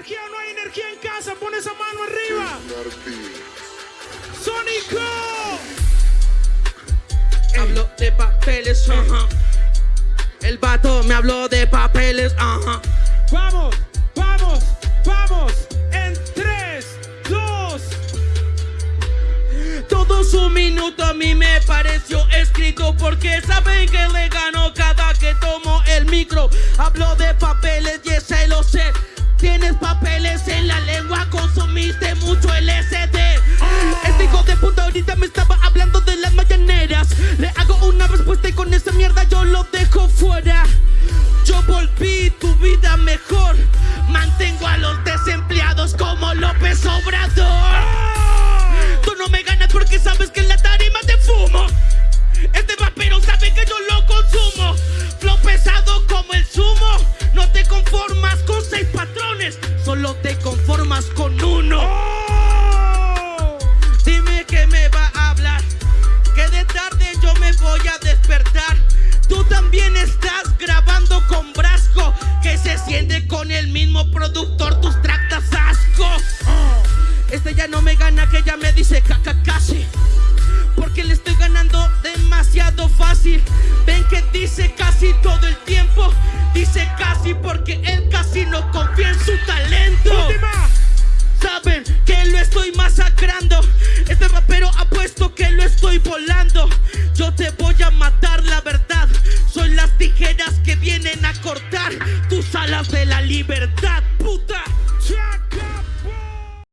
energía o no hay energía en casa? Pon esa mano arriba. Sónico. Hablo de papeles, ajá. El vato me habló de papeles, ajá. Vamos, vamos, vamos. En 3, 2. Todo su minuto a mí me pareció Tienes papeles en la lengua, consumiste mucho LSD. Este hijo de puta ahorita me estaba hablando de las mañaneras. Le hago una respuesta y con esa mierda yo lo dejo fuera. Yo volví tu vida mejor. Mantengo a los desempleados como López Obrador. Solo te conformas con uno. Dime que me va a hablar. Que de tarde yo me voy a despertar. Tú también estás grabando con Brasco. Que se siente con el mismo productor. Tus tractas asco. Este ya no me gana, que ya me dice caca casi. Porque le estoy ganando demasiado fácil. Este rapero ha puesto que lo estoy volando. Yo te voy a matar, la verdad. Soy las tijeras que vienen a cortar tus alas de la libertad.